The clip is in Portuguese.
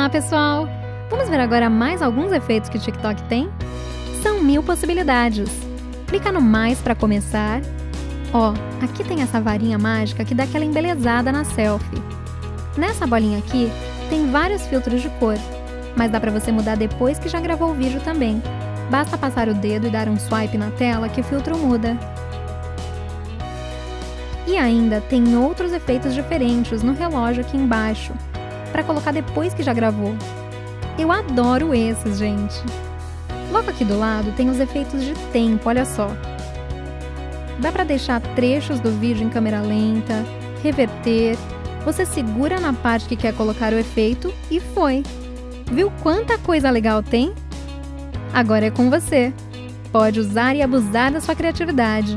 Olá, pessoal! Vamos ver agora mais alguns efeitos que o TikTok tem? São mil possibilidades. Clica no mais para começar. Ó, aqui tem essa varinha mágica que dá aquela embelezada na selfie. Nessa bolinha aqui, tem vários filtros de cor, mas dá para você mudar depois que já gravou o vídeo também. Basta passar o dedo e dar um swipe na tela que o filtro muda. E ainda tem outros efeitos diferentes no relógio aqui embaixo, para colocar depois que já gravou. Eu adoro esses, gente! Logo aqui do lado tem os efeitos de tempo, olha só. Dá para deixar trechos do vídeo em câmera lenta, reverter, você segura na parte que quer colocar o efeito e foi! Viu quanta coisa legal tem? Agora é com você! Pode usar e abusar da sua criatividade.